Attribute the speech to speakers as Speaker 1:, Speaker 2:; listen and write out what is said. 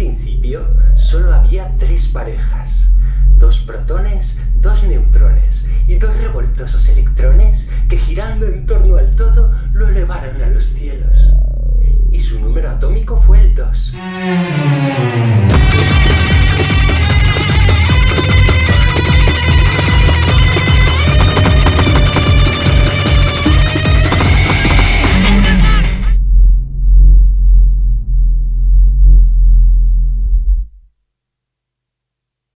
Speaker 1: Al principio solo había tres parejas, dos protones, dos neutrones y dos revoltosos electrones que girando en torno al todo lo elevaron a los cielos. Y su número atómico fue el 2.